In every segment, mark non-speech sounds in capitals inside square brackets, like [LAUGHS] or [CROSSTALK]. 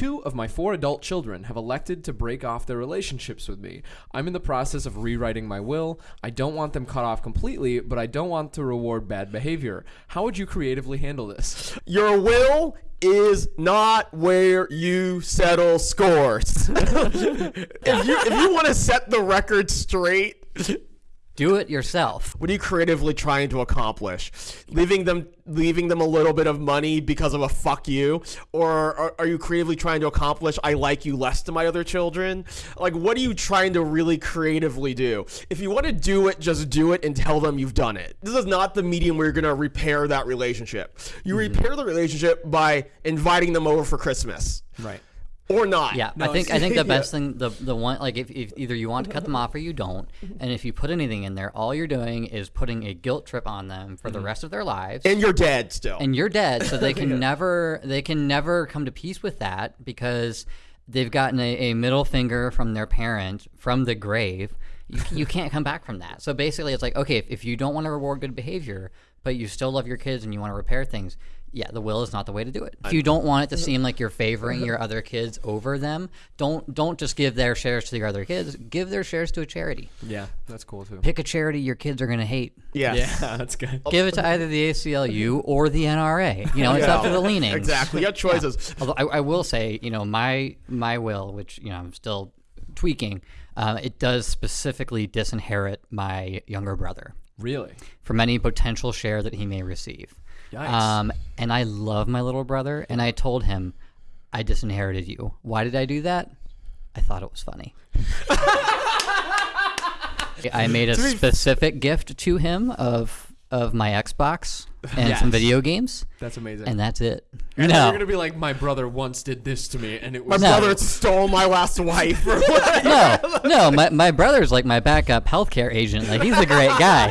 Two of my four adult children have elected to break off their relationships with me. I'm in the process of rewriting my will. I don't want them cut off completely, but I don't want to reward bad behavior. How would you creatively handle this? [LAUGHS] Your will is not where you settle scores. [LAUGHS] if you if you want to set the record straight, Do it yourself. what are you creatively trying to accomplish? Leaving them leaving them a little bit of money because of a fuck you, or are, are you creatively trying to accomplish I like you less than my other children? Like, what are you trying to really creatively do? If you want to do it, just do it and tell them you've done it. This is not the medium where you're gonna repair that relationship. You mm-hmm. repair the relationship by inviting them over for Christmas. Right. Or not. Yeah, I think [LAUGHS] I think the best thing, the the one like if, if either you want to cut them off or you don't, and if you put anything in there, all you're doing is putting a guilt trip on them for the mm-hmm. rest of their lives. And you're dead still. and you're dead so they [LAUGHS] can never they can never come to peace with that because they've gotten a, a middle finger from their parent from the grave you, you can't come back from that so basically it's like okay if, if you don't want to reward good behavior but you still love your kids and you want to repair things yeah the will is not the way to do it if you don't want it to seem like you're favoring your other kids over them don't don't just give their shares to your other kids give their shares to a charity Yeah, that's cool too. pick a charity your kids are going to hate yes. Yeah, [LAUGHS] that's good. give it to either the ACLU or the NRA. You know, it's up to the leanings. Exactly. You have [LAUGHS] choices. Although I, I will say, you know, my my will, which you know I'm still tweaking, uh, it does specifically disinherit my younger brother Really? from any potential share that he may receive. Yikes. Um, and I love my little brother, and I told him I disinherited you. Why did I do that? I thought it was funny. [LAUGHS] I made a specific gift to him of of my Xbox and some video games, That's amazing. and that's it. And no, you're gonna be like, my brother once did this to me, and it My was No. brother [LAUGHS] stole my last wife. or [LAUGHS] no, no. My, my brother's like my backup healthcare agent. Like he's a great guy.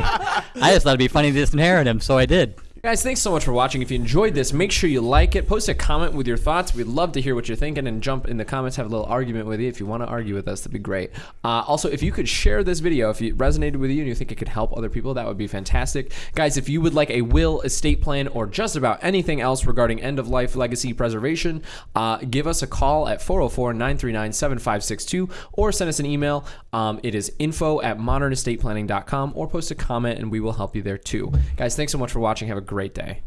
I just thought it'd be funny to disinherit him, so I did. Guys, thanks so much for watching. If you enjoyed this, make sure you like it. Post a comment with your thoughts. We'd love to hear what you're thinking and jump in the comments, have a little argument with you. If you want to argue with us, that'd be great. Uh, also, if you could share this video, if it resonated with you and you think it could help other people, that would be fantastic. Guys, if you would like a will, estate plan, or just about anything else regarding end of life legacy preservation, uh, give us a call at 404 939 7562 or send us an email. Um, it is info at modernestateplanning.com or post a comment and we will help you there too. Guys, thanks so much for watching. Have a great day.